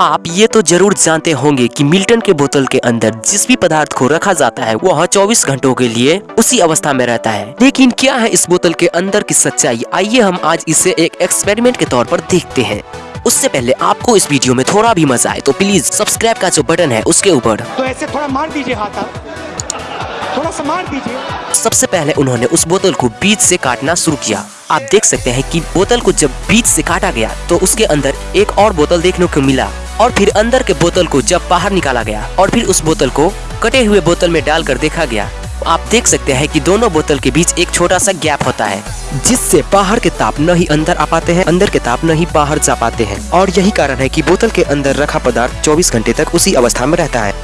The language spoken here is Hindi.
आप ये तो ज़रूर जानते होंगे कि मिल्टन के बोतल के अंदर जिस भी पदार्थ को रखा जाता है वह 24 घंटों के लिए उसी अवस्था में रहता है। लेकिन क्या है इस बोतल के अंदर की सच्चाई? आइए हम आज इसे एक एक्सपेरिमेंट के तौर पर देखते हैं। उससे पहले आपको इस वीडियो में थोड़ा भी मज़ा आए तो प्लीज़ सब्सक्राइब का जो बटन है उसके ऊपर। तो ऐसे थोड़ा मार दीजिए हाथ थोड़ा सा मार दीजिए। सबसे पहले उन्होंने उस बोतल को बीच से काटना शुरू किया। आप देख सकते हैं कि बोतल को जब बीच से काटा गया तो उसके अंदर एक और बोतल देखने को मिला। और फिर अंदर के बोतल को जब बाहर निकाला गया और फिर उस बोतल को कटे हुए बोतल में डालकर देखा गया, आप देख सकते हैं कि दोनों बोतल के बीच एक छोटा सा गैप होता है, जिससे बाहर के ताप न ही अंदर आ पाते हैं, अंदर के ताप न ही बाहर जा पाते हैं। और यही कारण है कि बोतल के अंदर रखा पदार्थ 24 घंटे तक उसी अवस्था में रहता है।